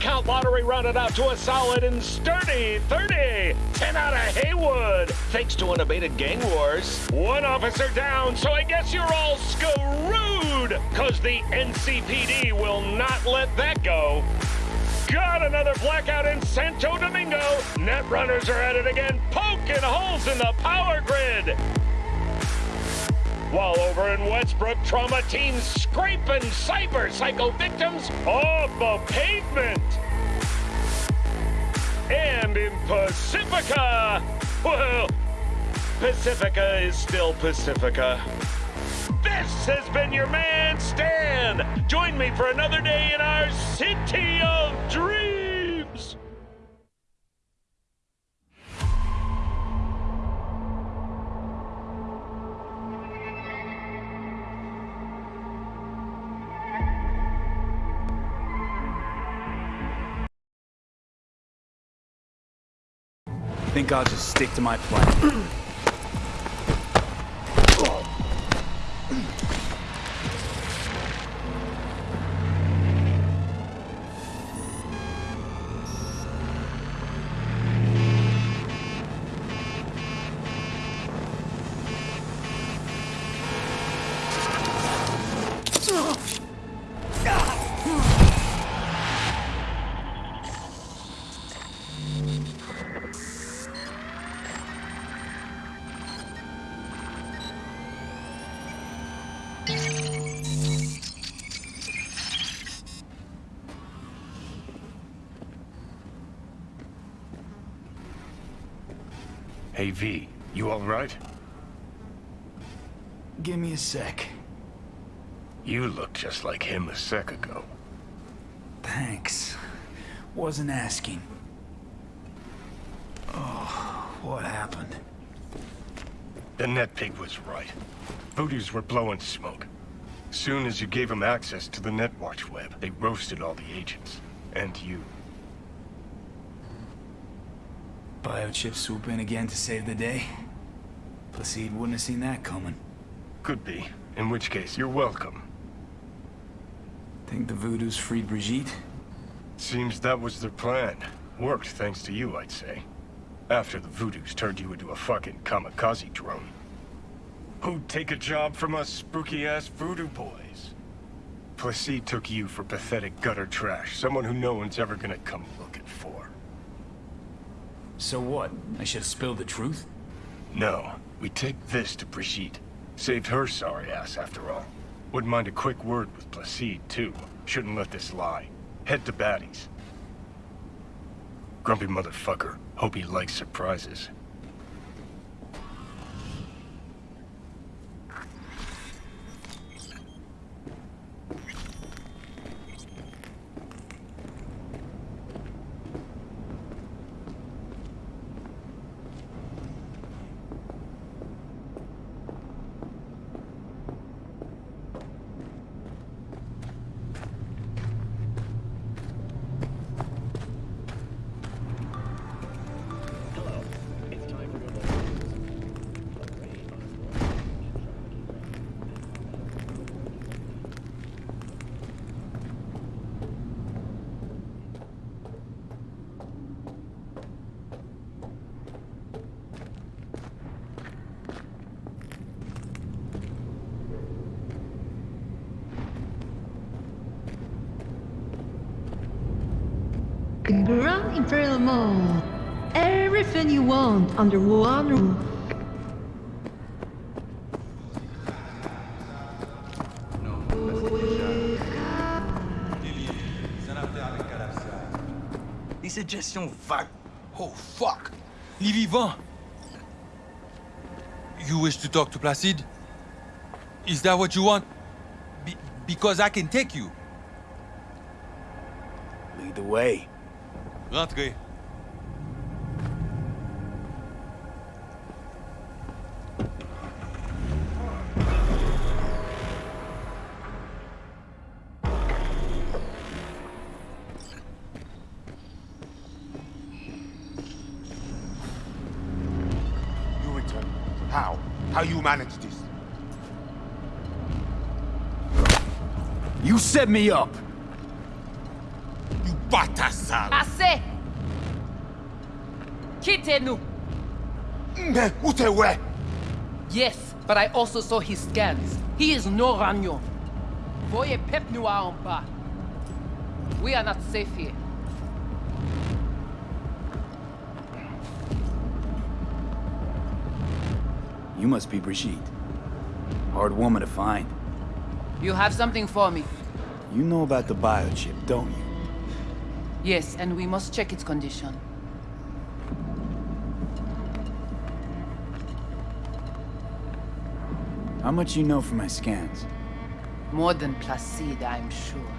Count lottery rounded out to a solid and sturdy 30. 10 out of Heywood, thanks to unabated gang wars. One officer down, so I guess you're all screwed, cause the NCPD will not let that go. Got another blackout in Santo Domingo. Net runners are at it again, poking holes in the power grid. While over in Westbrook, trauma teams scraping cyber psycho victims off the pavement. And in Pacifica, well, Pacifica is still Pacifica. This has been your man, Stan. Join me for another day in our city of dreams. I think I'll just stick to my plan. Hey, V, you all right? Give me a sec. You look just like him a sec ago. Thanks. Wasn't asking. Oh, what happened? The net pig was right. Voodoo's were blowing smoke. Soon as you gave them access to the Netwatch web, they roasted all the agents. And you. Biochip swoop in again to save the day? Placide wouldn't have seen that coming. Could be. In which case, you're welcome. Think the Voodoos freed Brigitte? Seems that was their plan. Worked thanks to you, I'd say. After the Voodoos turned you into a fucking kamikaze drone. Who'd take a job from us spooky-ass voodoo boys? Placide took you for pathetic gutter trash, someone who no one's ever gonna come looking. So what? I should have spilled the truth? No, we take this to Brigitte. Saved her sorry ass, after all. Wouldn't mind a quick word with Placide, too. Shouldn't let this lie. Head to Batty's. Grumpy motherfucker. Hope he likes surprises. Imperial Mall. Everything you want under one roof. Des suggestions vagues. Oh, fuck. Les vivants. You wish to talk to Placide? Is that what you want? Be because I can take you. Lead the way. Rentrez. You return. How? How you manage this? You set me up! You bâtard sale! Assez! Quittez-nous! Mais où t'es ouais? Yes, but I also saw his scans. He is no Ragnon. Voyez Pep Noir en bas. We are not safe here. You must be Brigitte. Hard woman to find. You have something for me. You know about the biochip, don't you? Yes, and we must check its condition. How much you know from my scans? More than Placide, I'm sure.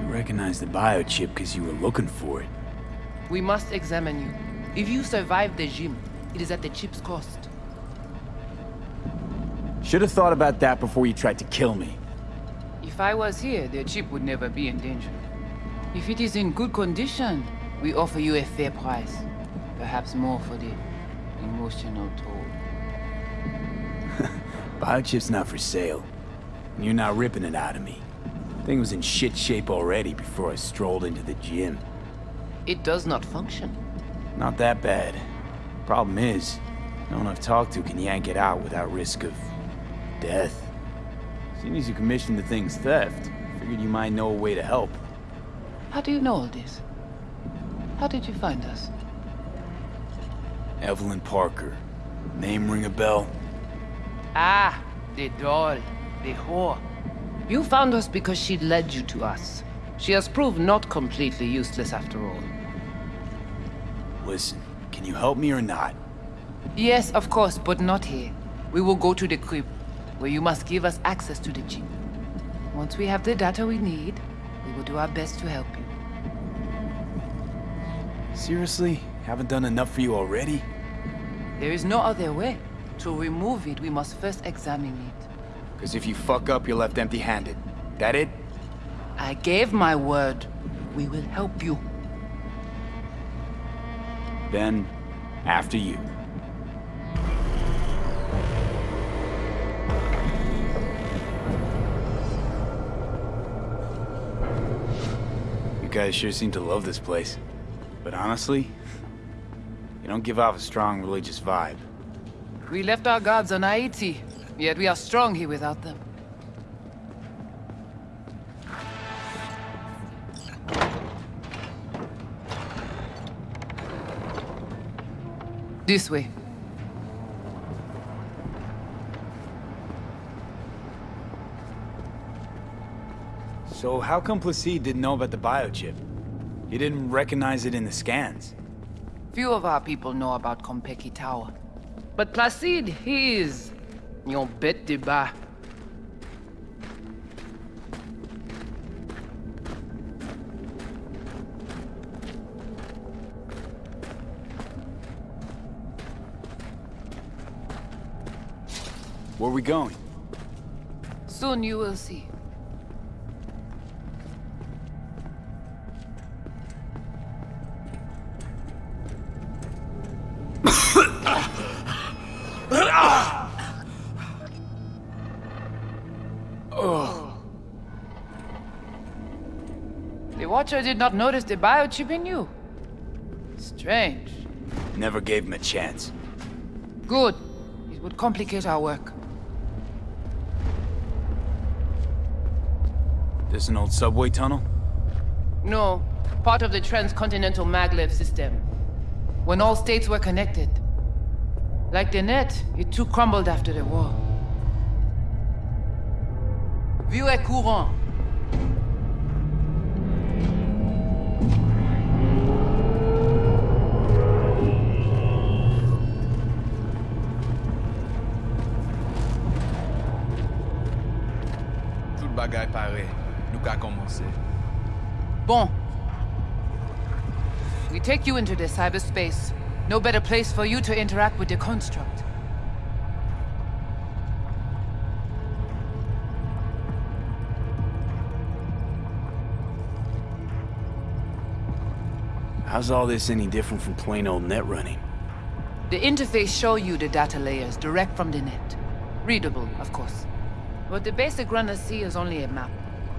You recognize the biochip because you were looking for it. We must examine you. If you survive the gym, it is at the chip's cost. Should have thought about that before you tried to kill me. If I was here, the chip would never be in danger. If it is in good condition, we offer you a fair price. Perhaps more for the emotional toll. Biochip's not for sale. And you're not ripping it out of me. Thing was in shit shape already before I strolled into the gym. It does not function. Not that bad. Problem is, no one I've talked to can yank it out without risk of... death. Seeing as you commissioned the thing's theft, figured you might know a way to help. How do you know all this? How did you find us? Evelyn Parker. Name ring a bell? Ah, the doll, the whore. You found us because she led you to us. She has proved not completely useless after all. Listen, can you help me or not? Yes, of course, but not here. We will go to the crypt, where you must give us access to the chip. Once we have the data we need, we will do our best to help you. Seriously? Haven't done enough for you already? There is no other way. To remove it, we must first examine it. Because if you fuck up, you're left empty-handed. That it? I gave my word. We will help you. Then, after you. You guys sure seem to love this place. But honestly, you don't give off a strong religious vibe. We left our guards on Haiti, yet we are strong here without them. This way. So how come Placide didn't know about the biochip? He didn't recognize it in the scans. Few of our people know about Konpeki Tower. But Placide, he is... Yon bête de bas. Where are we going? Soon you will see. Did not notice the biochip in you. Strange. Never gave him a chance. Good. It would complicate our work. This an old subway tunnel? No, part of the transcontinental maglev system. When all states were connected. Like the net, it too crumbled after the war. Vieux et courant. Bagay pare. Nou ka komanse. Bon. We take you into the cyberspace. No better place for you to interact with the construct. How's all this any different from plain old net running? The interface show you the data layers direct from the net. Readable, of course. What the basic runners see is only a map.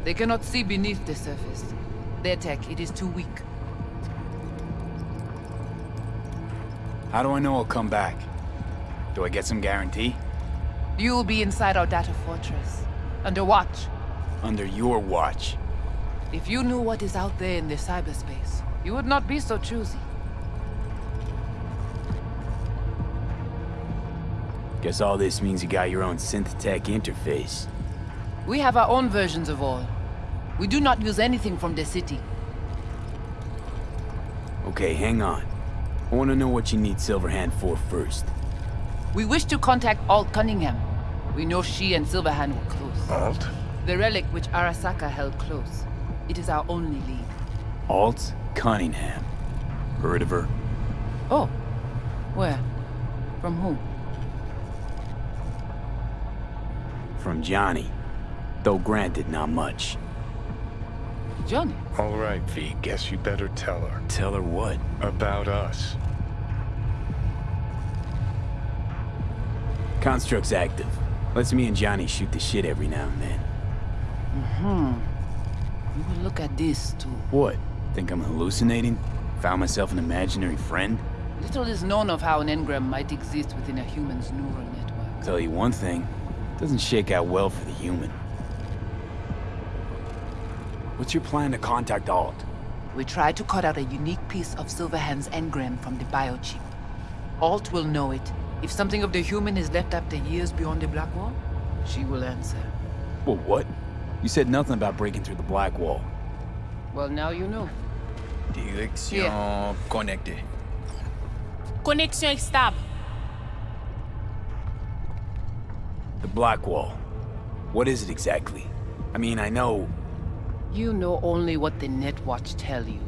They cannot see beneath the surface. Their tech, it is too weak. How do I know I'll come back? Do I get some guarantee? You will be inside our data fortress, under watch. Under your watch. If you knew what is out there in the cyberspace, you would not be so choosy. Guess all this means you got your own synth tech interface. We have our own versions of all. We do not use anything from the city. Okay, hang on. I want to know what you need Silverhand for first. We wish to contact Alt Cunningham. We know she and Silverhand were close. Alt? The relic which Arasaka held close. It is our only lead. Alt Cunningham. Heard of her? Oh. Where? From whom? From Johnny. Though granted, not much. Johnny. All right, V, guess you better tell her. Tell her what? About us. Construct's active. Lets me and Johnny shoot the shit every now and then. Mm-hmm. You will look at this, too. What? Think I'm hallucinating? Found myself an imaginary friend? Little is known of how an engram might exist within a human's neural network. Tell you one thing, doesn't shake out well for the human. What's your plan to contact Alt? We try to cut out a unique piece of Silverhand's engram from the biochip. Alt will know it. If something of the human is left after years beyond the Black Wall, she will answer. Well, what? You said nothing about breaking through the Black Wall. Well, now you know. Direction connectée. Connexion stable. The Black Wall. What is it exactly? I mean, I know... You know only what the Netwatch tell you.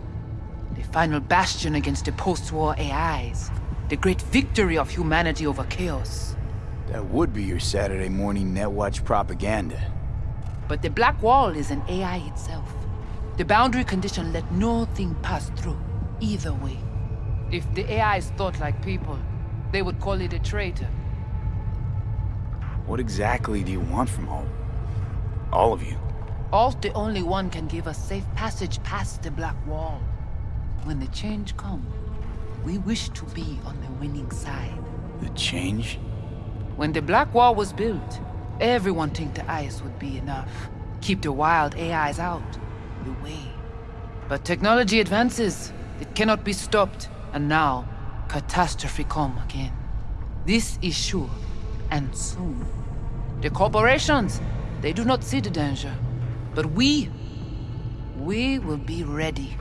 The final bastion against the post-war AIs. The great victory of humanity over chaos. That would be your Saturday morning Netwatch propaganda. But the Black Wall is an AI itself. The boundary condition let no thing pass through, either way. If the AIs thought like people, they would call it a traitor. What exactly do you want from Alt? All of you. Alt the only one can give us safe passage past the Black Wall. When the change come, we wish to be on the winning side. The change? When the Black Wall was built, everyone think the ice would be enough. Keep the wild AIs out, the way. But technology advances. It cannot be stopped. And now, catastrophe come again. This is sure, and soon. The corporations, they do not see the danger. But we, we will be ready.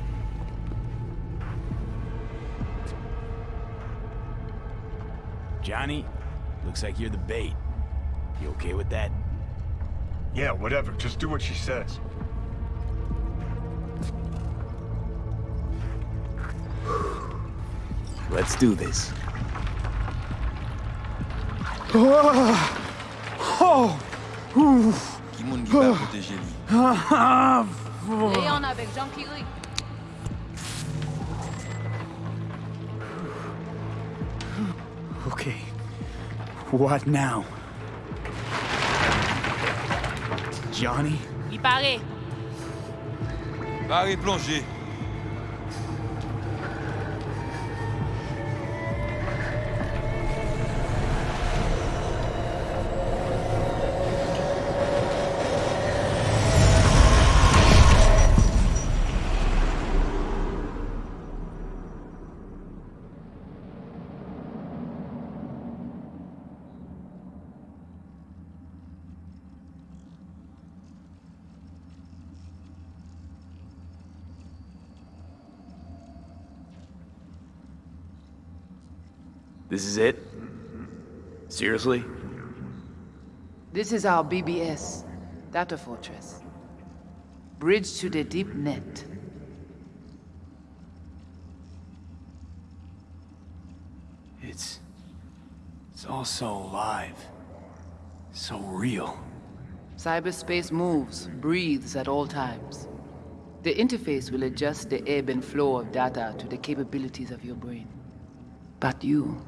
Johnny, looks like you're the bait. You okay with that? Yeah, whatever. Just do what she says. Let's do this. Ah! Ah, et ah, on avec Jean Curie. Ah. Ok. What now? Johnny? Il paraît. Paraît plongé. This is it? Seriously? This is our BBS, Data Fortress. Bridge to the deep net. It's... It's all so alive. So real. Cyberspace moves, breathes at all times. The interface will adjust the ebb and flow of data to the capabilities of your brain. But you,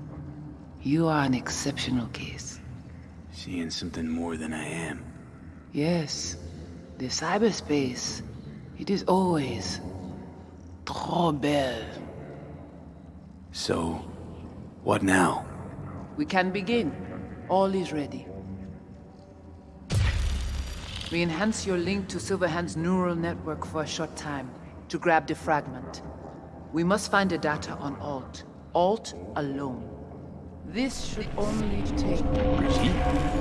you are an exceptional case. Seeing something more than I am. Yes, The cyberspace, it is always trop belle. So, what now? We can begin. All is ready. We enhance your link to Silverhand's neural network for a short time to grab the fragment. We must find the data on Alt. Alt alone. This should only take... Brigitte?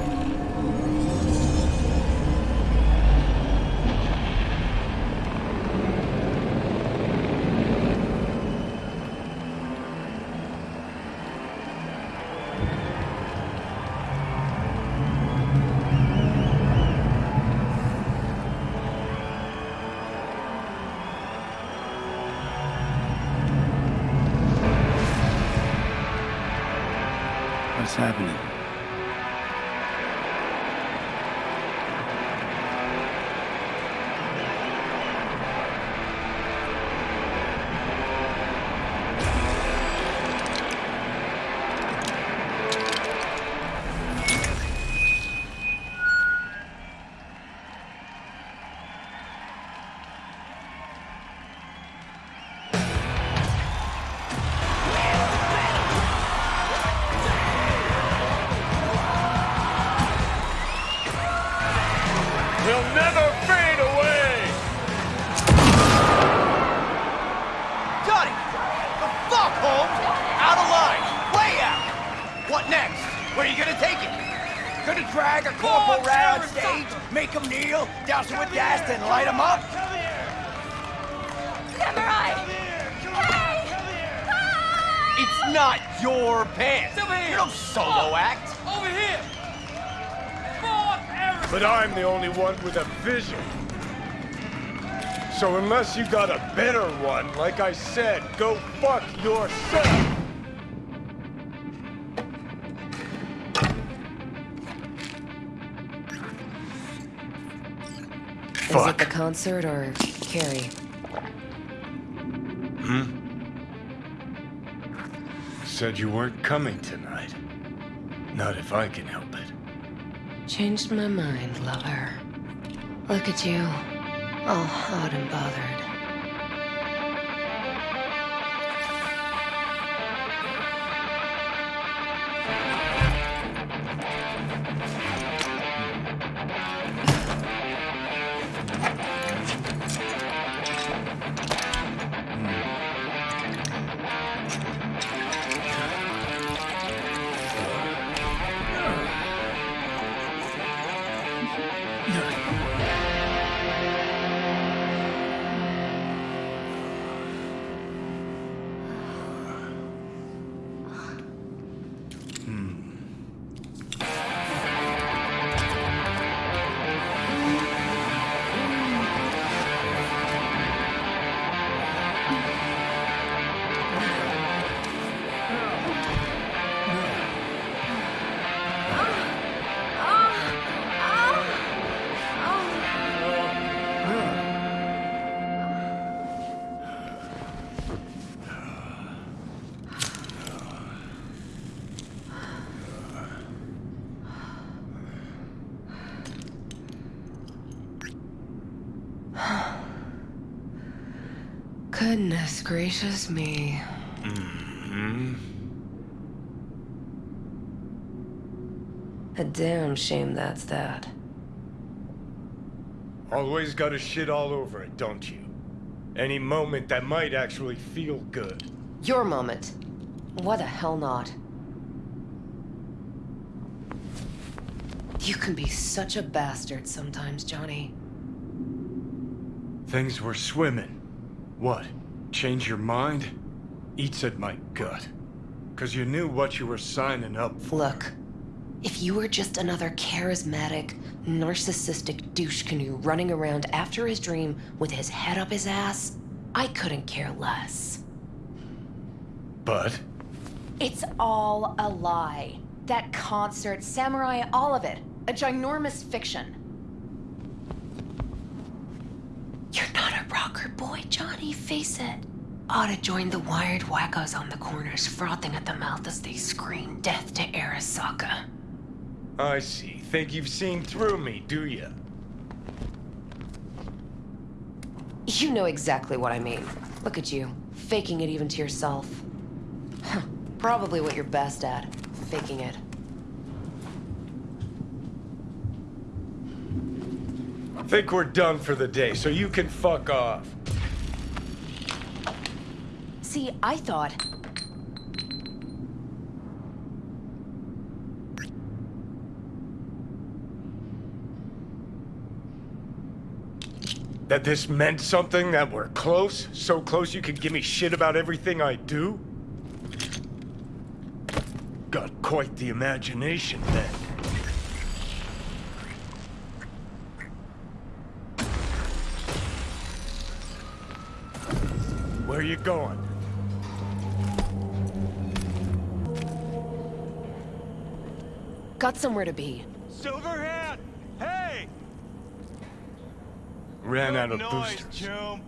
Unless you got a better one, like I said, go fuck yourself! Is it the concert or Kerry? Hmm? Said you weren't coming tonight. Not if I can help it. Changed my mind, lover. Look at you. All hot and bothered. Gracious me. Mm-hmm. A damn shame that's that. Always gotta shit all over it, don't you? Any moment that might actually feel good. Your moment. Why the hell not? You can be such a bastard sometimes, Johnny. Things were swimming. What? Change your mind? Eats at my gut. Cause you knew what you were signing up for. Look, if you were just another charismatic, narcissistic douche canoe running around after his dream with his head up his ass, I couldn't care less. But It's all a lie. That concert, Samurai, all of it. A ginormous fiction. You're not a rocker boy, face it. Ought to join the wired wackos on the corners, frothing at the mouth as they scream death to Arasaka. I see. Think you've seen through me, do ya? You know exactly what I mean. Look at you, faking it even to yourself. Probably what you're best at, faking it. I think we're done for the day, so you can fuck off. See, I thought That this meant something, that we're close? So close you could give me shit about everything I do? Got quite the imagination then. Where are you going? Got somewhere to be. Silverhand! Hey! Ran out of noise, boosters. Chum.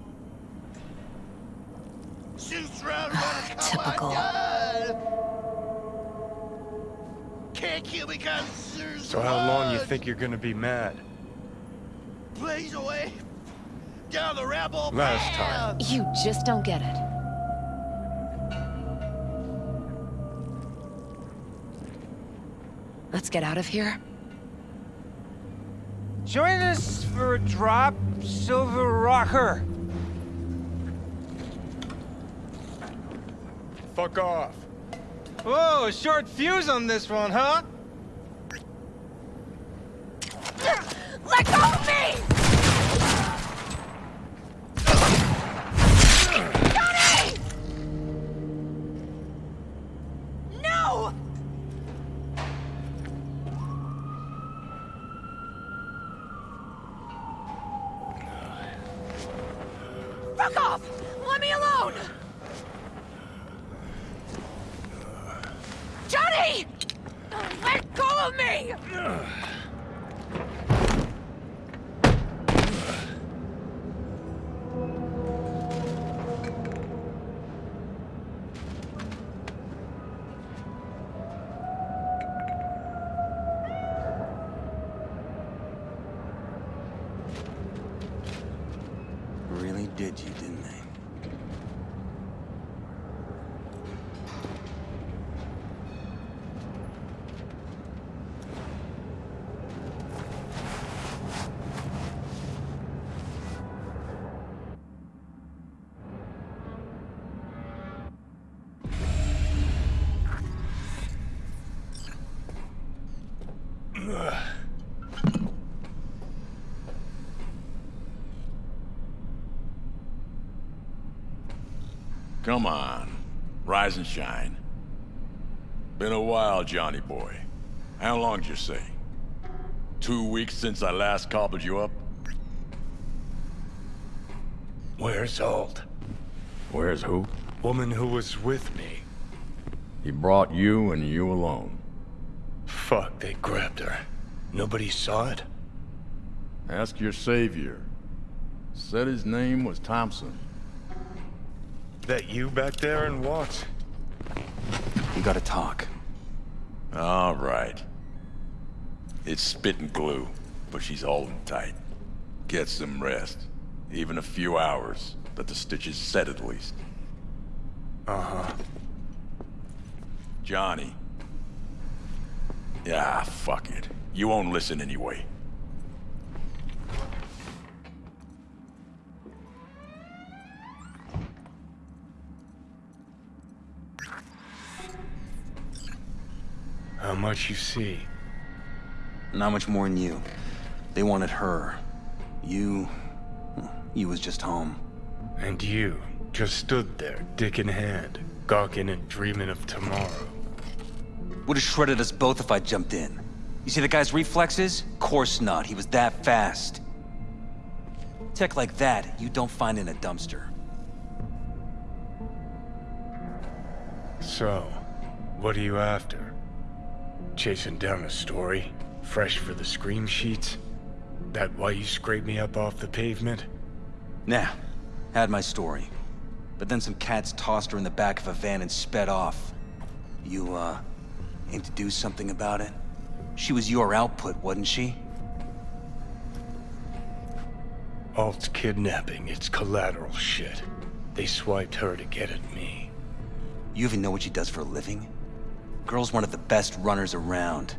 Shoots round ah, Typical. Can't kill me cause there's So how long you think you're gonna be mad? Blaze away down the rebel Last path. You just don't get it. Let's get out of here. Join us for a drop, Silver Rocker. Fuck off. Whoa, short fuse on this one, huh? Come on. Rise and shine. Been a while, Johnny boy. How long did you say? Two weeks since I last cobbled you up? Where's Alt? Where's who? Woman who was with me. He brought you and you alone. Fuck, they grabbed her. Nobody saw it? Ask your savior. Said his name was Thompson. That you back there and what? We gotta talk. All right. It's spit and glue, but she's holding tight. Get some rest. Even a few hours, but the stitches set at least. Uh-huh. Johnny. Yeah, fuck it. You won't listen anyway. Much you see? Not much more than you. They wanted her. You... You was just home. And you just stood there, dick in hand, gawking and dreaming of tomorrow. Would have shredded us both if I jumped in. You see the guy's reflexes? Course not. He was that fast. Tech like that, you don't find in a dumpster. So, what are you after? Chasing down a story? Fresh for the scream sheets? That why you scraped me up off the pavement? Nah, had my story. But then some cats tossed her in the back of a van and sped off. You, uh, aim to do something about it? She was your output, wasn't she? Alt's kidnapping, it's collateral shit. They swiped her to get at me. You even know what she does for a living? Girl's one of the best runners around.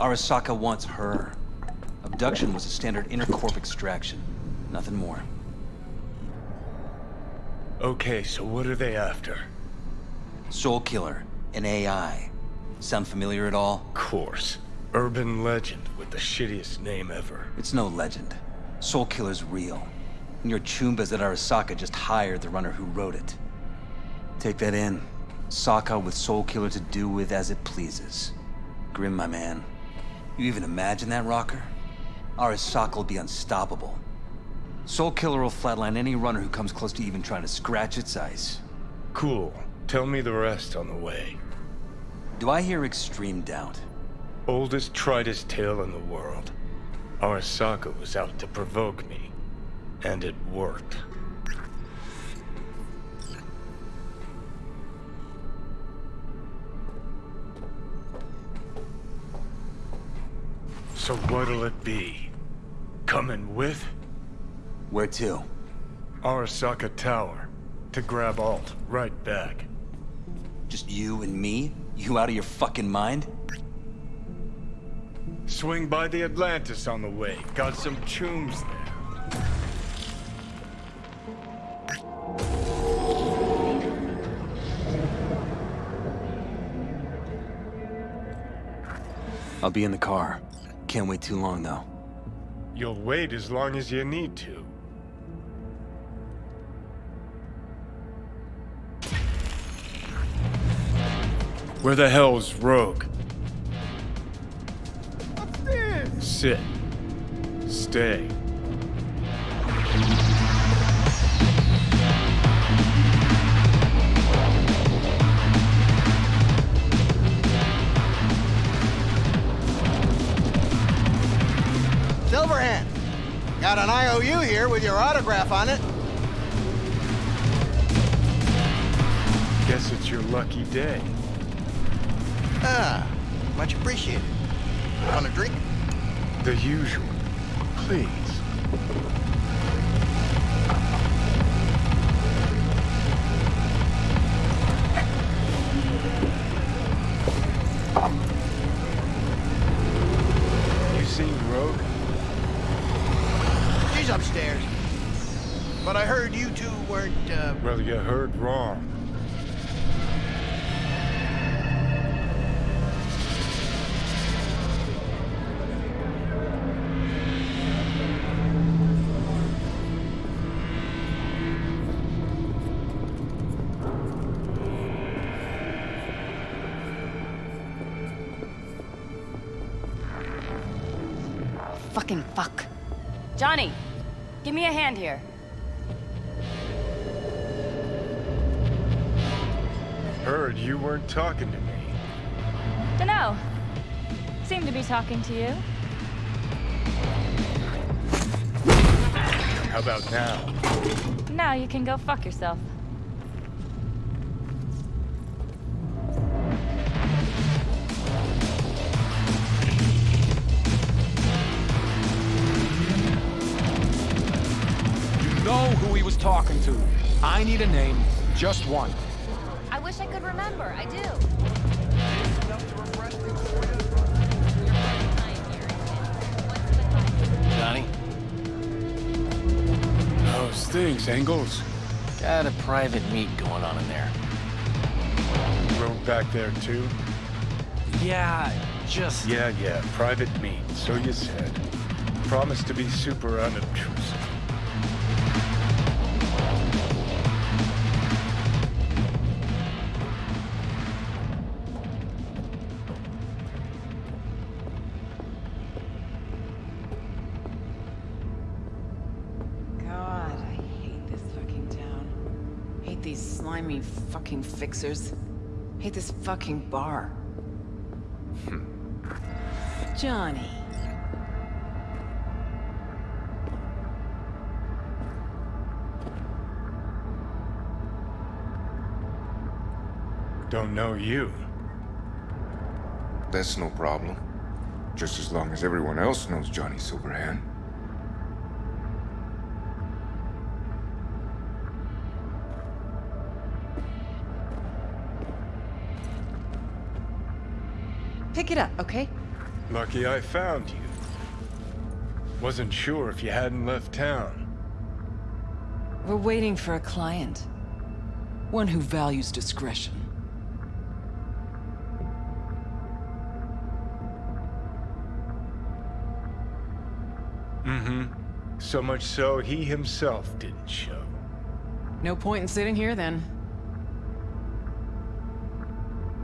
Arasaka wants her. Abduction was a standard intercorp extraction. Nothing more. Okay, so what are they after? Soul Killer, an AI. Sound familiar at all? Of Course. Urban legend with the shittiest name ever. It's no legend. Soul Killer's real. And your Chumbas at Arasaka just hired the runner who wrote it. Take that in. Saka with Soul Killer to do with as it pleases. Grim, my man. You even imagine that, Rocker? Arasaka will be unstoppable. Soul Killer will flatline any runner who comes close to even trying to scratch its ice. Cool. Tell me the rest on the way. Do I hear extreme doubt? Oldest, tritest tale in the world. Arasaka was out to provoke me. And it worked. So what'll it be? Coming with? Where to? Arasaka Tower. To grab Alt, right back. Just you and me? You out of your fucking mind? Swing by the Atlantis on the way. Got some chooms there. I'll be in the car. Can't wait too long, though. You'll wait as long as you need to. Where the hell's Rogue? Upstairs! Sit. Stay. Silverhand! Got an IOU here with your autograph on it. Guess it's your lucky day. Ah, much appreciated. Want a drink? The usual. Please. Johnny, give me a hand here. Heard you weren't talking to me. Dunno. Seem to be talking to you. How about now? Now you can go fuck yourself. To. I need a name, just one. I wish I could remember. I do. Johnny? How's things, Engels? Got a private meet going on in there. Rogue back there, too? Yeah, just... Yeah, yeah, private meet, so you said. Promise to be super unobtrusive. fucking fixers. Hate this fucking bar. Johnny. Don't know you. That's no problem. Just as long as everyone else knows Johnny Silverhand. Pick it up, okay? Lucky I found you. Wasn't sure if you hadn't left town. We're waiting for a client. One who values discretion. Mm-hmm. So much so, he himself didn't show. No point in sitting here, then.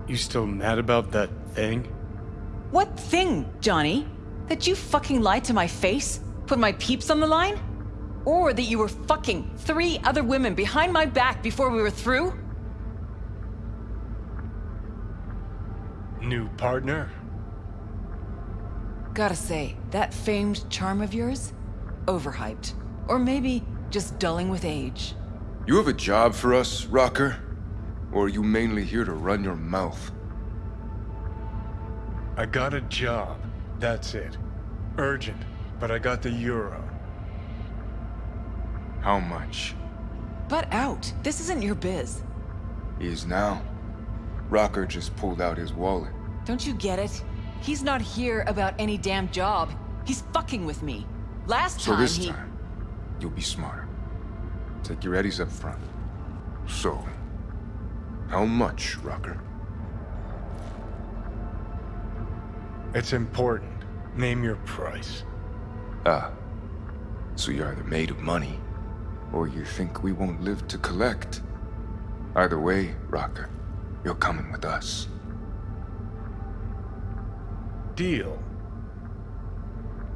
You still mad about that thing? What thing, Johnny? That you fucking lied to my face? Put my peeps on the line? Or that you were fucking three other women behind my back before we were through? New partner? Gotta say, that famed charm of yours? Overhyped. Or maybe just dulling with age. You have a job for us, Rocker? Or are you mainly here to run your mouth? I got a job. That's it. Urgent, but I got the euro. How much? But out. This isn't your biz. Is now. Rocker just pulled out his wallet. Don't you get it? He's not here about any damn job. He's fucking with me. Last So time this he... time, you'll be smarter. Take your eddies up front. So, how much, Rocker? It's important. Name your price. Ah. So you're either made of money, or you think we won't live to collect. Either way, Rocker, you're coming with us. Deal.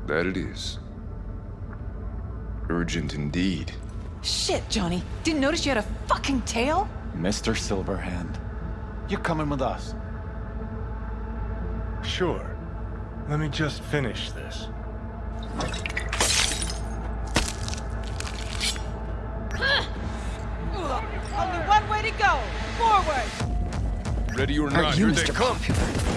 That it is. Urgent indeed. Shit, Johnny. Didn't notice you had a fucking tail? Mr. Silverhand, you're coming with us. Sure. Let me just finish this. Only one way to go. Forward. Ready or Are not, you here they come. Yes,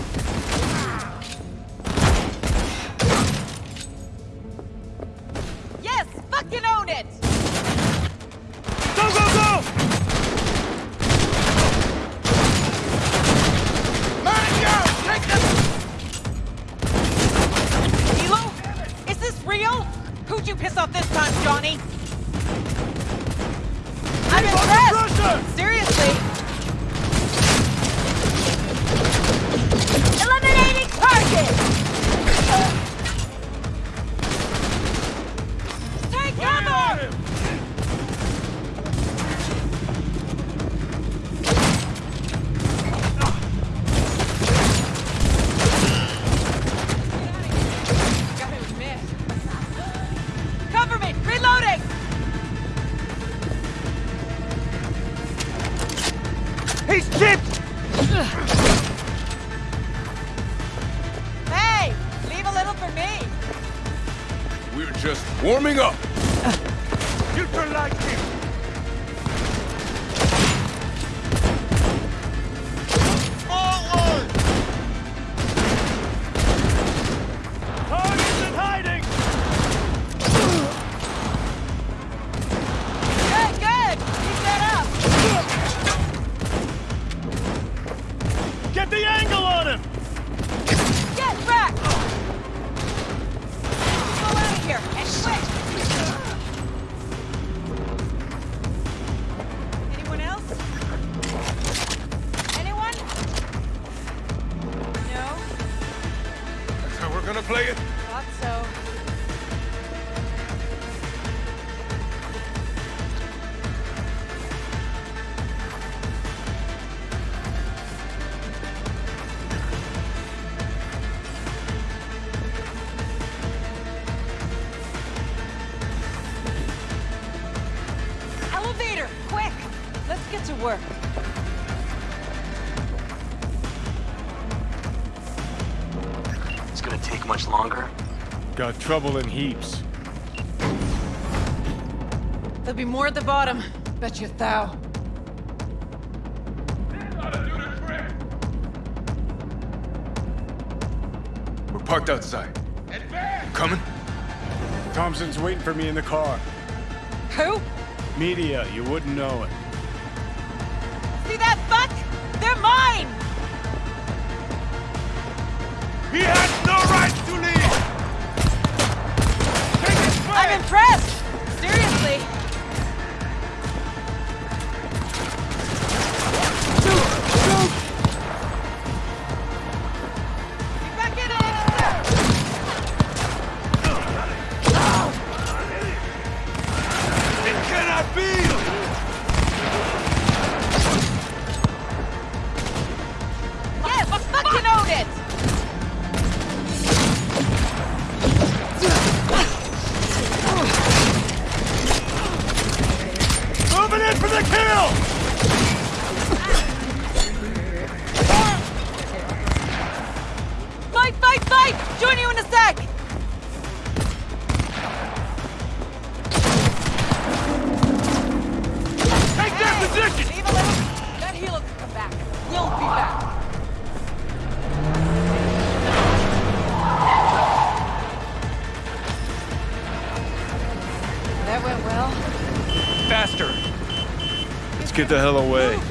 trouble in heaps. There'll be more at the bottom. Bet you thou. We're parked outside. Coming? Thompson's waiting for me in the car. Who? Media, you wouldn't know it. Get the hell away.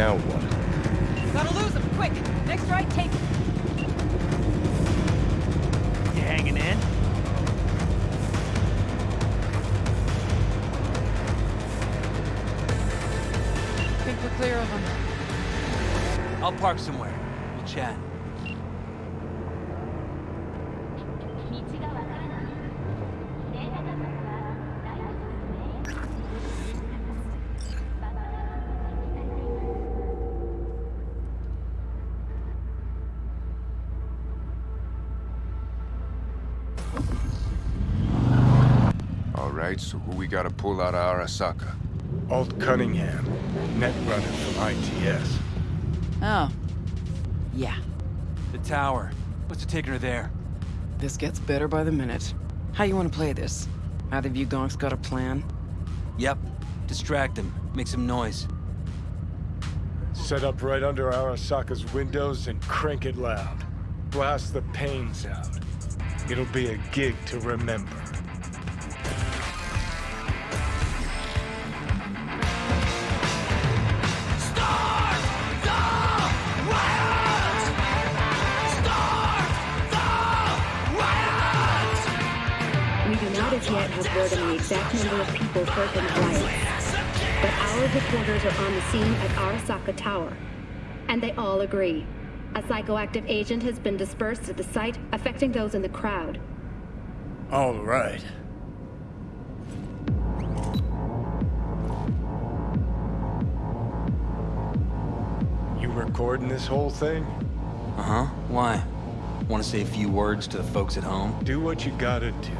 Now gotta pull out of Arasaka? Alt Cunningham, net runner from ITS. Oh. Yeah. The tower. What's it taking her there? This gets better by the minute. How you want to play this? Either of you gonks got a plan? Yep. Distract them. Make some noise. Set up right under Arasaka's windows and crank it loud. Blast the panes out. It'll be a gig to remember. Exact number of people hurt in the riots. But our reporters are on the scene at Arasaka Tower. And they all agree. A psychoactive agent has been dispersed at the site, affecting those in the crowd. All right. You recording this whole thing? Uh-huh. Why? Want to say a few words to the folks at home? Do what you gotta do.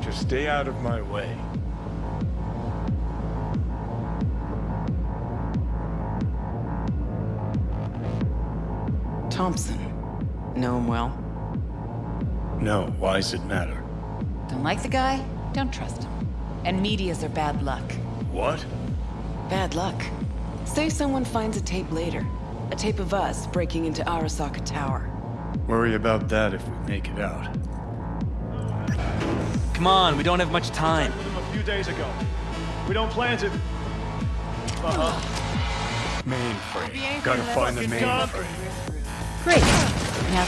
Just stay out of my way. Thompson. Know him well? No, why's it matter? Don't like the guy? Don't trust him. And medias are bad luck. What? Bad luck. Say someone finds a tape later. A tape of us breaking into Arasaka Tower. Worry about that if we make it out. Come on, we don't have much time. A few days ago. We don't plan to... Uh-huh. Mainframe. Gotta find the mainframe. Great. Now...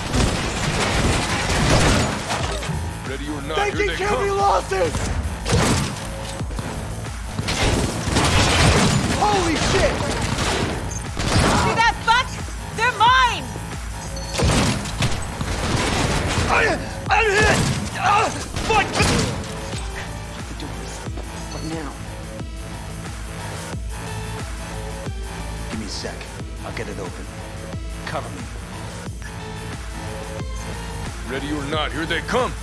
Ready or not, they can they kill come. me losses! Holy shit! Not,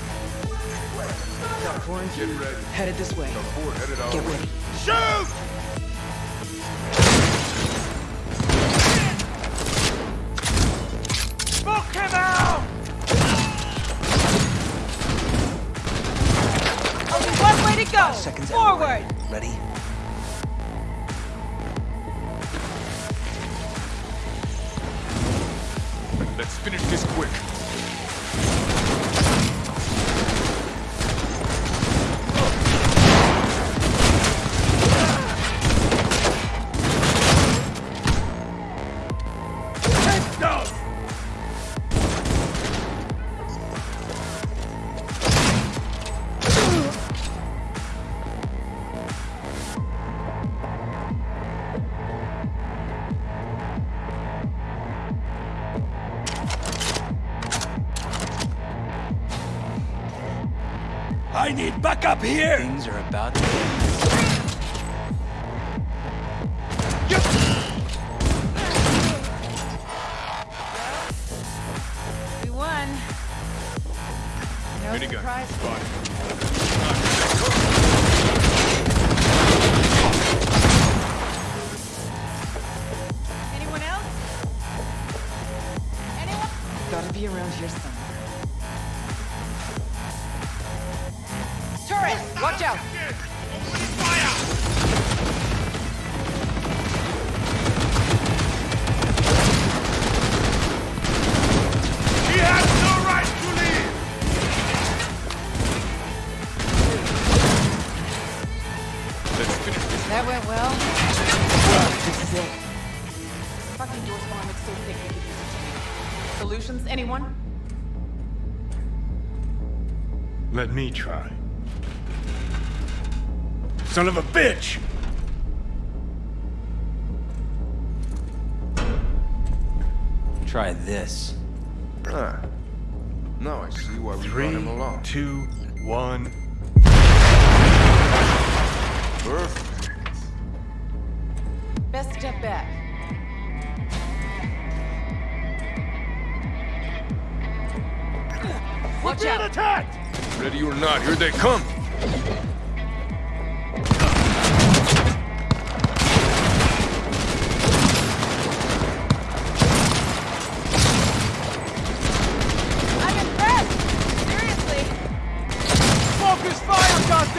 I need backup here! Things are about to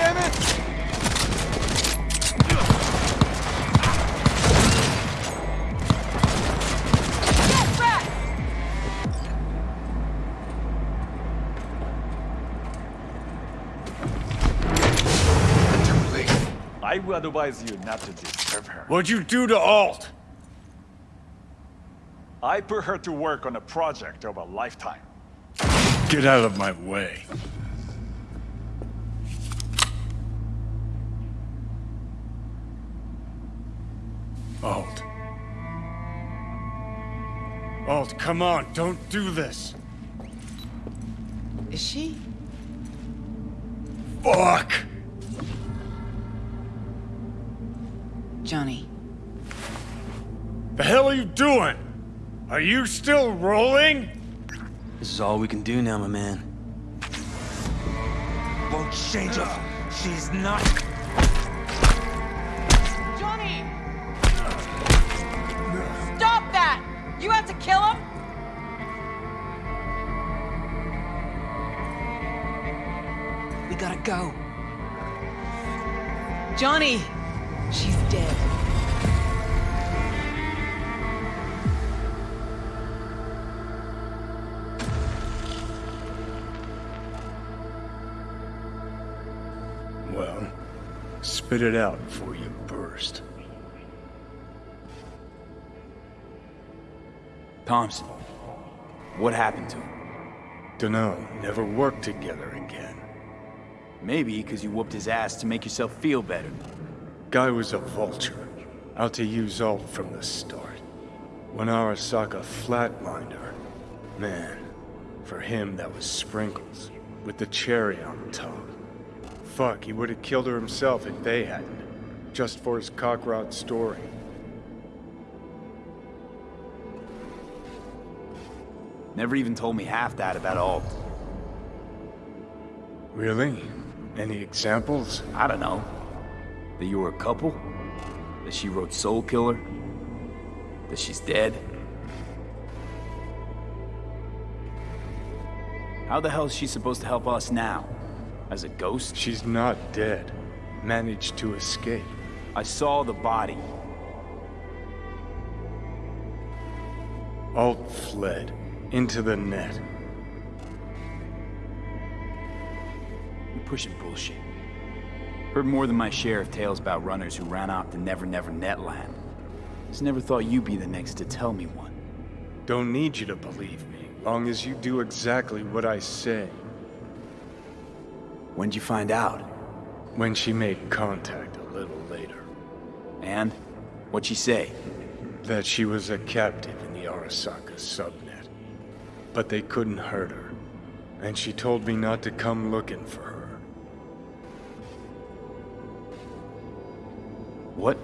Get back! I would advise you not to disturb her. What'd you do to Alt? I put her to work on a project of a lifetime. Get out of my way. Alt. Alt, come on, don't do this. Is she? Fuck! Johnny. The hell are you doing? Are you still rolling? This is all we can do now, my man. Won't change her. She's not. You have to kill him? We gotta go. Johnny! She's dead. Well, spit it out before you burst. Thompson. What happened to him? Dunno, never worked together again. Maybe because you whooped his ass to make yourself feel better. Guy was a vulture, out to use all from the start. When Arasaka flatlined her, man, for him that was sprinkles, with the cherry on top. Fuck, he would have killed her himself if they hadn't, just for his cockrot story. Never even told me half that about Alt. Really? Any examples? I don't know. That you were a couple? That she wrote Soulkiller? That she's dead? How the hell is she supposed to help us now? As a ghost? She's not dead. Managed to escape. I saw the body. Alt fled. Into the net. You're pushing bullshit. Heard more than my share of tales about runners who ran off to Never Never Netland. Just never thought you'd be the next to tell me one. Don't need you to believe me, long as you do exactly what I say. When'd you find out? When she made contact a little later. And? What'd she say? That she was a captive in the Arasaka subnet. But they couldn't hurt her. And she told me not to come looking for her. What?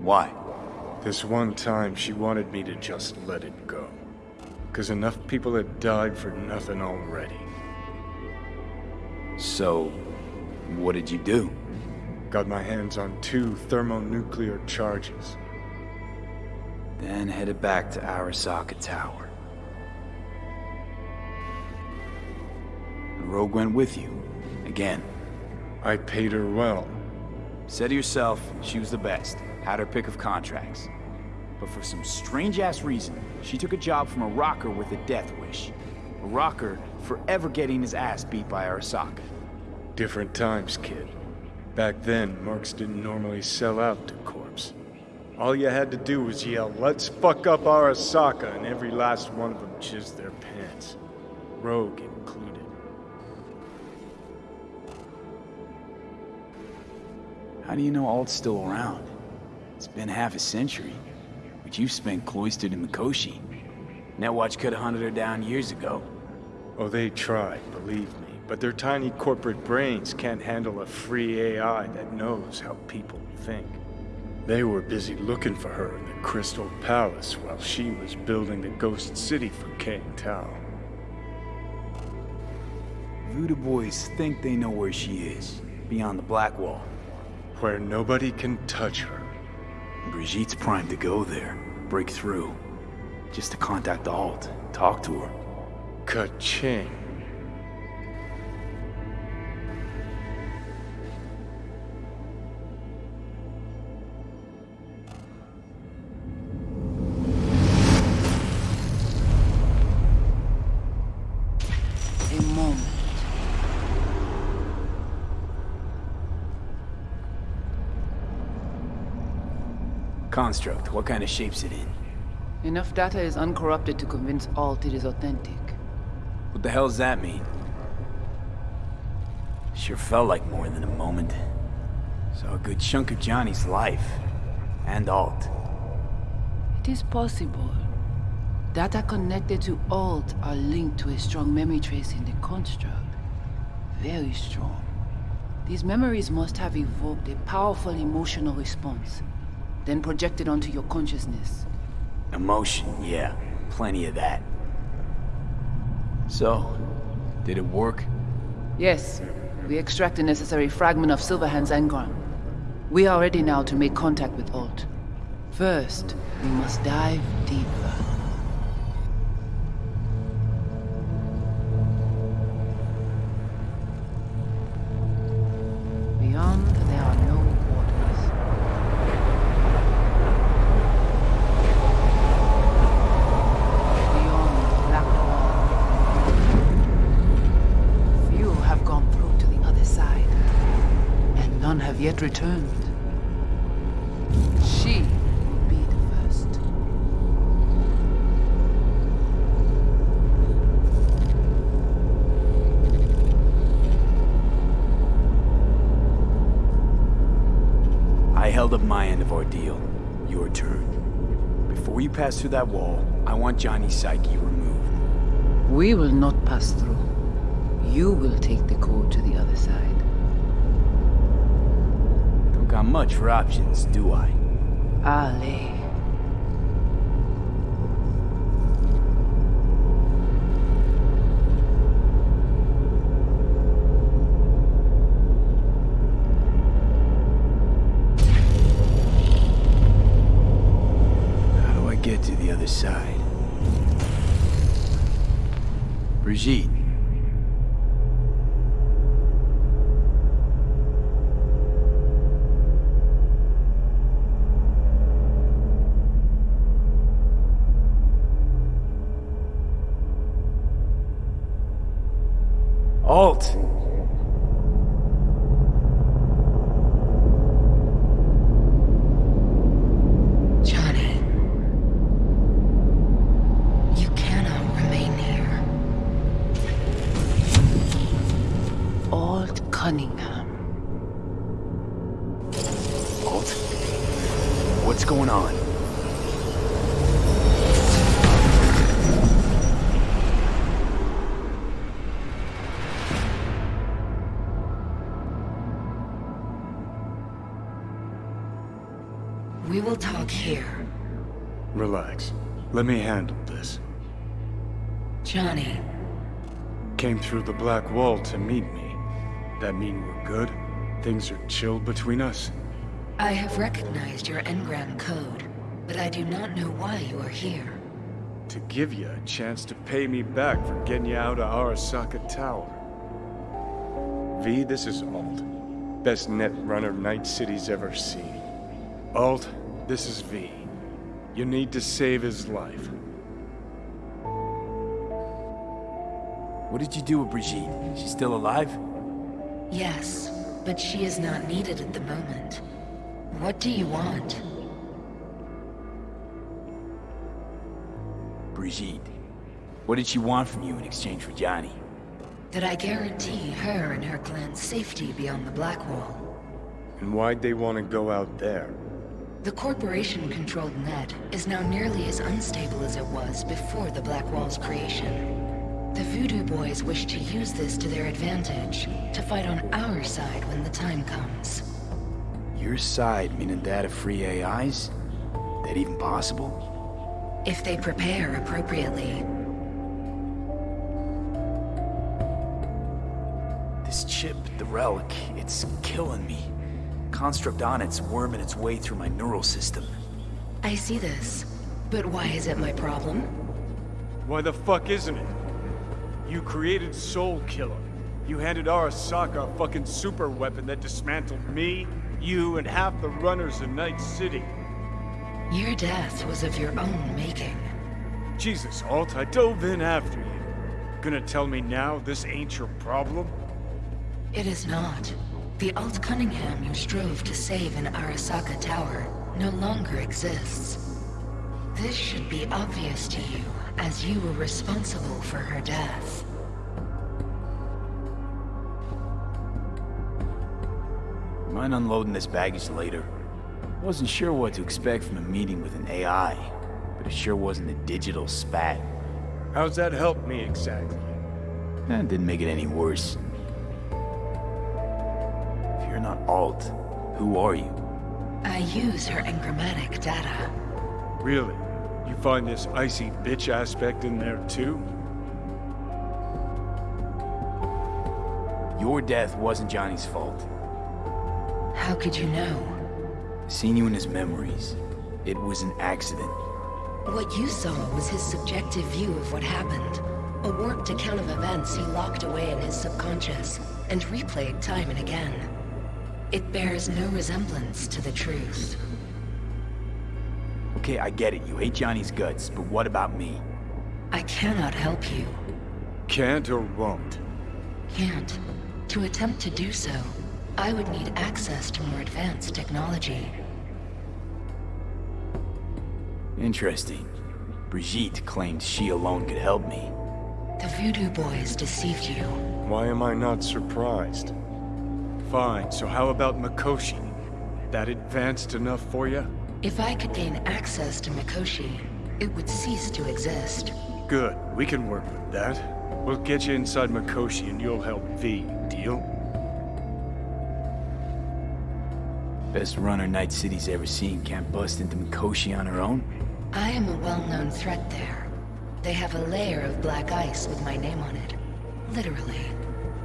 Why? This one time she wanted me to just let it go. Cause enough people had died for nothing already. So, what did you do? Got my hands on two thermonuclear charges. Then headed back to Arasaka Tower. And Rogue went with you. Again. I paid her well. Said to yourself, she was the best. Had her pick of contracts. But for some strange-ass reason, she took a job from a rocker with a death wish. A rocker forever getting his ass beat by Arasaka. Different times, kid. Back then, mercs didn't normally sell out to corps. All you had to do was yell, let's fuck up Arasaka, and every last one of them jizzed their pants. Rogue included. How do you know Alt's still around? It's been half a century, but you've spent cloistered in Mikoshi. Netwatch could have hunted her down years ago. Oh, they tried, believe me. But their tiny corporate brains can't handle a free AI that knows how people think. They were busy looking for her in the Crystal Palace while she was building the Ghost City for Kang Tao. Voodoo boys think they know where she is, beyond the Black Wall. Where nobody can touch her. Brigitte's primed to go there, break through. Just to contact the Alt, talk to her. Ka-ching. Construct, what kind of shape's it in? Enough data is uncorrupted to convince Alt it is authentic. What the hell does that mean? Sure felt like more than a moment. Saw a good chunk of Johnny's life. And Alt. It is possible. Data connected to Alt are linked to a strong memory trace in the construct. Very strong. These memories must have evoked a powerful emotional response, then projected onto your consciousness. Emotion, yeah. Plenty of that. So, did it work? Yes, we extract the necessary fragment of Silverhand's engram. We are ready now to make contact with Alt. First, we must dive deeper. Through that wall, I want Johnny's psyche removed. We will not pass through. You will take the code to the other side. Don't got much for options, do I? Alt. Cunningham. Alt? What's going on? We will talk here. Relax. Let me handle this. Johnny, Came through the Black Wall to meet me. That mean we're good? Things are chilled between us? I have recognized your engram code, but I do not know why you are here. To give you a chance to pay me back for getting you out of Arasaka Tower. V, this is Alt. Best net runner Night City's ever seen. Alt, this is V. You need to save his life. What did you do with Brigitte? She's still alive? Yes, but she is not needed at the moment. What do you want? Brigitte. What did she want from you in exchange for Johnny? That I guarantee her and her clan's safety beyond the Black Wall. And why'd they want to go out there? The corporation-controlled net is now nearly as unstable as it was before the Black Wall's creation. The Voodoo Boys wish to use this to their advantage, to fight on our side when the time comes. Your side, meaning that of free AIs? That even possible? If they prepare appropriately. This chip, the relic, it's killing me. Construct on it's worming its way through my neural system. I see this. But why is it my problem? Why the fuck isn't it? You created Soulkiller. You handed Arasaka a fucking super weapon that dismantled me, you, and half the runners in Night City. Your death was of your own making. Jesus, Alt, I dove in after you. Gonna tell me now this ain't your problem? It is not. The Alt Cunningham you strove to save in Arasaka Tower no longer exists. This should be obvious to you, as you were responsible for her death. Mind unloading this baggage later? Wasn't sure what to expect from a meeting with an AI, but it sure wasn't a digital spat. How's that help me exactly? That didn't make it any worse. If you're not Alt, who are you? I use her engrammatic data. Really? You find this icy bitch aspect in there too? Your death wasn't Johnny's fault. How could you know? Seen you in his memories. It was an accident. What you saw was his subjective view of what happened. A warped account of events he locked away in his subconscious and replayed time and again. It bears no resemblance to the truth. Okay, I get it. You hate Johnny's guts, but what about me? I cannot help you. Can't or won't? Can't. To attempt to do so, I would need access to more advanced technology. Interesting. Brigitte claimed she alone could help me. The Voodoo Boys deceived you. Why am I not surprised? Fine, so how about Mikoshi? That advanced enough for you? If I could gain access to Mikoshi, it would cease to exist. Good, we can work with that. We'll get you inside Mikoshi and you'll help V, deal? Best runner Night City's ever seen can't bust into Mikoshi on her own? I am a well-known threat there. They have a layer of black ice with my name on it. Literally.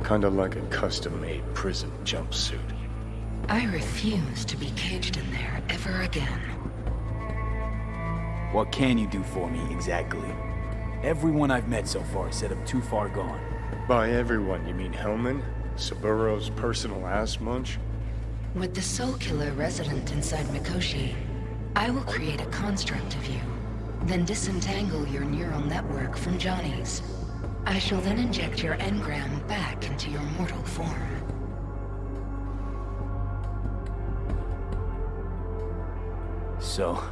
Kinda like a custom-made prison jumpsuit. I refuse to be caged in there ever again. What can you do for me, exactly? Everyone I've met so far said I'm too far gone. By everyone, you mean Hellman? Saburo's personal ass munch? With the Soulkiller resident inside Mikoshi, I will create a construct of you, then disentangle your neural network from Johnny's. I shall then inject your engram back into your mortal form. So,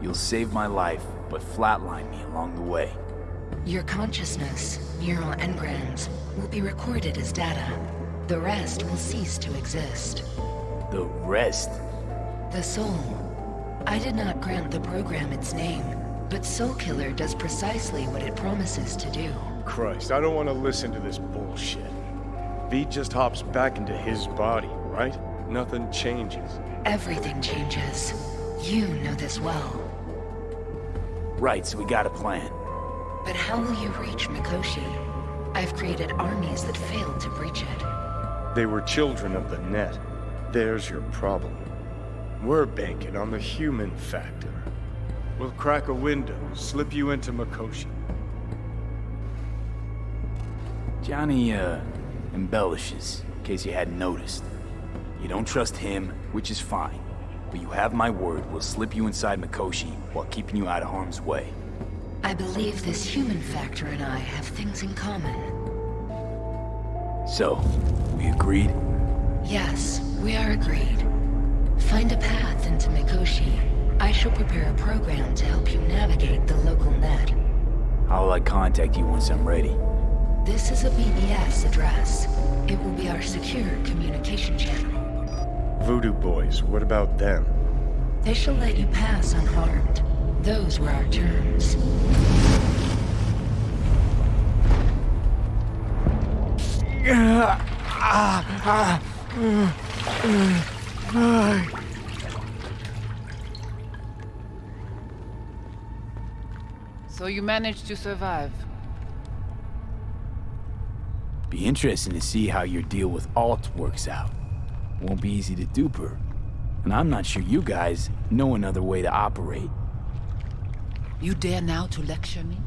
you'll save my life, but flatline me along the way. Your consciousness, neural engrams, will be recorded as data. The rest will cease to exist. The rest? The soul. I did not grant the program its name, but Soulkiller does precisely what it promises to do. Christ, I don't want to listen to this bullshit. V just hops back into his body, right? Nothing changes. Everything changes. You know this well. Right, so we got a plan. But how will you reach Mikoshi? I've created armies that failed to breach it. They were children of the net. There's your problem. We're banking on the human factor. We'll crack a window, slip you into Mikoshi. Johnny, uh, embellishes, in case you hadn't noticed. You don't trust him, which is fine. But you have my word, we'll slip you inside Mikoshi while keeping you out of harm's way. I believe this human factor and I have things in common. So, we agreed? Yes, we are agreed. Find a path into Mikoshi. I shall prepare a program to help you navigate the local net. How will I uh, contact you once I'm ready? This is a BBS address. It will be our secure communication channel. Voodoo boys, what about them? They shall let you pass unharmed. Those were our terms. Ah, ah, ah. So you managed to survive. Be interesting to see how your deal with Alt works out. Won't be easy to dupe her. And I'm not sure you guys know another way to operate. You dare now to lecture me?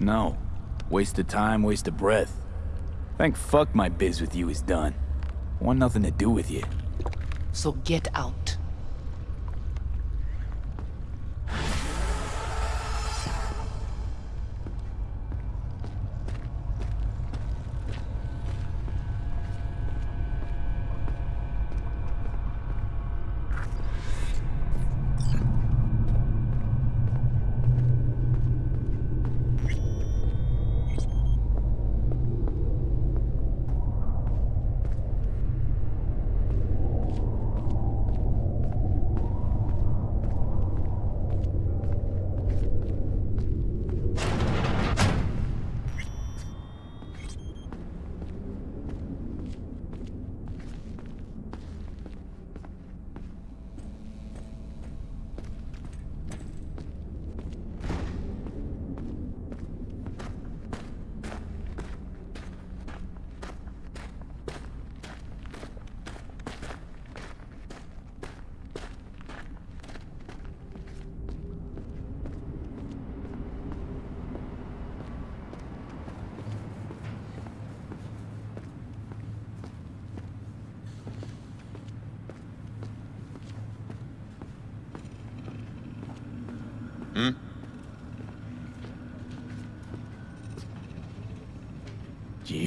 No. Waste of time, waste of breath. Thank fuck my biz with you is done. Want nothing to do with you. So get out.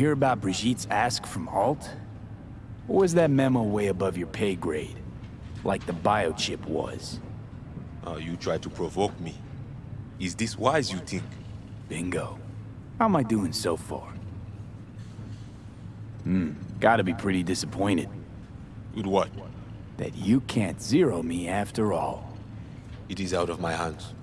Hear about Brigitte's ask from Alt? Or was that memo way above your pay grade? Like the biochip was? Oh, you try to provoke me. Is this wise, you think? Bingo. How am I doing so far? Hmm, gotta be pretty disappointed. With what? That you can't zero me after all. It is out of my hands.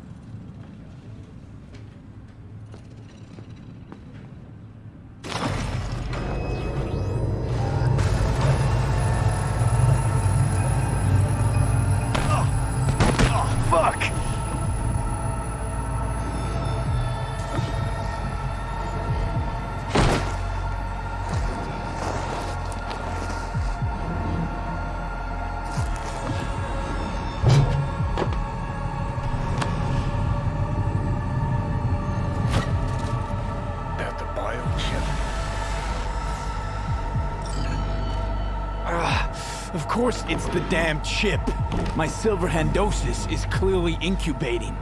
Course it's the damn chip. My silver handosis is clearly incubating.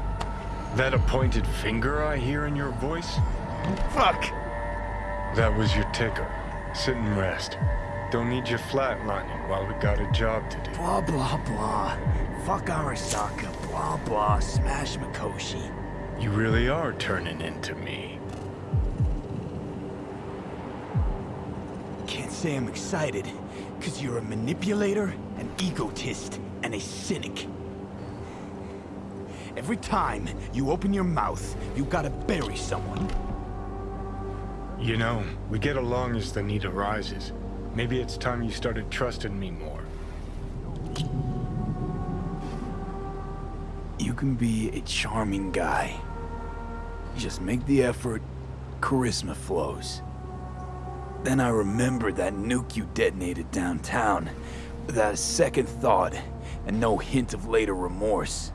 That appointed finger I hear in your voice? Fuck! That was your ticker. Sit and rest. Don't need you flatlining while we got a job to do. Blah, blah, blah. Fuck Arasaka. Blah, blah. Smash Mikoshi. You really are turning into me. Can't say I'm excited, because you're a manipulator, an egotist, and a cynic. Every time you open your mouth, you gotta bury someone. You know, we get along as the need arises. Maybe it's time you started trusting me more. You can be a charming guy. Just make the effort, charisma flows. Then I remembered that nuke you detonated downtown, without a second thought, and no hint of later remorse.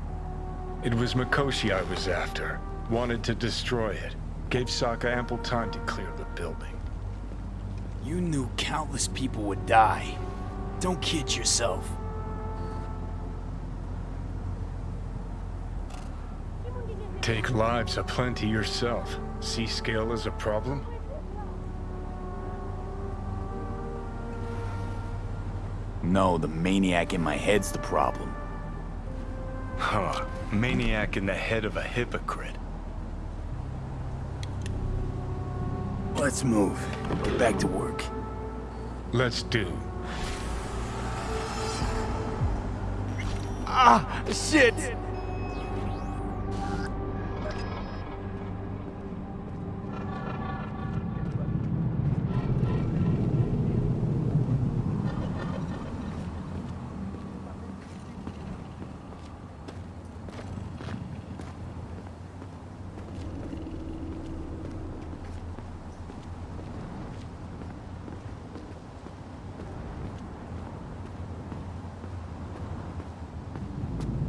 It was Mikoshi I was after. Wanted to destroy it. Gave Sokka ample time to clear the building. You knew countless people would die. Don't kid yourself. Take lives aplenty yourself. See scale as a problem? No, the maniac in my head's the problem. Huh. Maniac in the head of a hypocrite. Let's move. Get back to work. Let's do. Ah, shit!